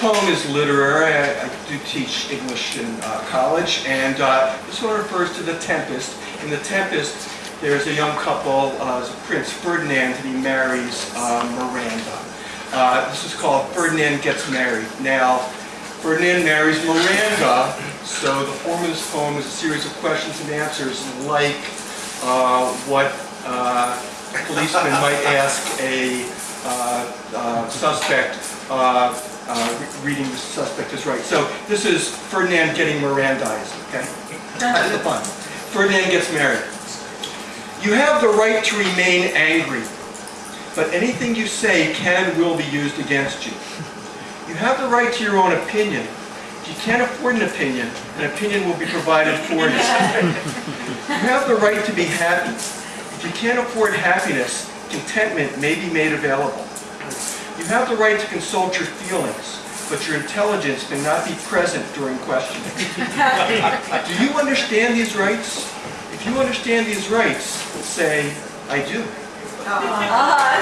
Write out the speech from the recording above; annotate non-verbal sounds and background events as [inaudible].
poem is literary. I, I do teach English in uh, college, and uh, this one refers to the Tempest. In the Tempest, there's a young couple, uh, Prince Ferdinand, and he marries uh, Miranda. Uh, this is called Ferdinand Gets Married. Now, Ferdinand marries Miranda, so the form of this poem is a series of questions and answers like uh, what a policeman might ask a suspect uh, uh, reading the suspect is right. So this is Ferdinand getting Mirandized, okay? That's the fun. Ferdinand gets married. You have the right to remain angry, but anything you say can will be used against you. You have the right to your own opinion. If you can't afford an opinion, an opinion will be provided for you. You have the right to be happy. If you can't afford happiness, contentment may be made available. You have the right to consult your feelings, but your intelligence cannot be present during questioning. [laughs] Do you understand these rights? If you understand these rights, say, I do. Uh-huh.